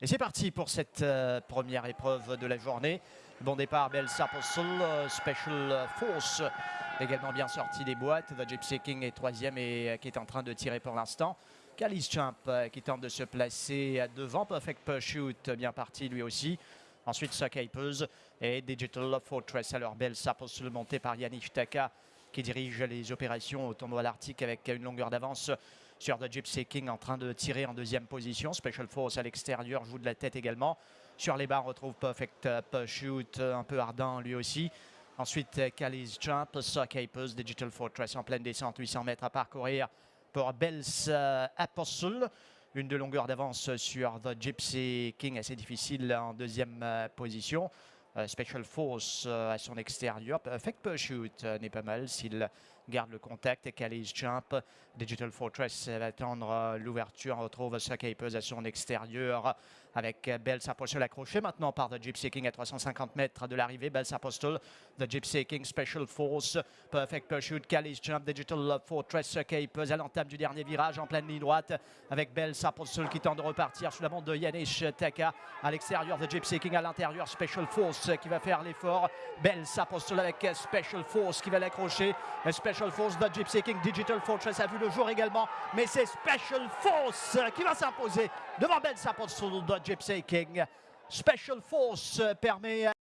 Et c'est parti pour cette euh, première épreuve de la journée. Bon départ, Bells Apostle, euh, Special Force, également bien sorti des boîtes. The Gypsy King est troisième et euh, qui est en train de tirer pour l'instant. Calis Champ qui tente de se placer devant. Perfect Pursuit, bien parti lui aussi. Ensuite, Suckapers et Digital Fortress. Alors, Bells Apostle monté par Yannick Taka qui dirige les opérations au tournoi l'Arctique avec une longueur d'avance sur The Gypsy King en train de tirer en deuxième position. Special Force à l'extérieur joue de la tête également. Sur les bas, on retrouve Perfect Shoot, un peu ardent lui aussi. Ensuite, Callis Jump, Sockapers, Digital Fortress en pleine descente, 800 mètres à parcourir pour Bells euh, Apostle. Une de longueur d'avance sur The Gypsy King, assez difficile en deuxième euh, position. Euh, Special Force à son extérieur. Perfect Pursuit n'est pas mal s'il garde le contact. et Calais Jump. Digital Fortress va attendre l'ouverture. On retrouve Suckapers à son extérieur avec Bells Apostle accroché maintenant par The Gypsy King à 350 mètres de l'arrivée. Bells Apostle, The Gypsy King Special Force, Perfect Pursuit, Calais Jump, Digital Fortress Suckapers à l'entame du dernier virage en pleine ligne droite avec Bells Apostle qui tente de repartir sous la bande de Yanish Taka à l'extérieur. The Gypsy King à l'intérieur. Special Force qui va faire l'effort. Bells Apostle avec Special Force qui va l'accrocher. Special Force, The Gypsy King, Digital Fortress a vu le jour également. Mais c'est Special Force qui va s'imposer devant Apostle, The Gypsy King. Special Force permet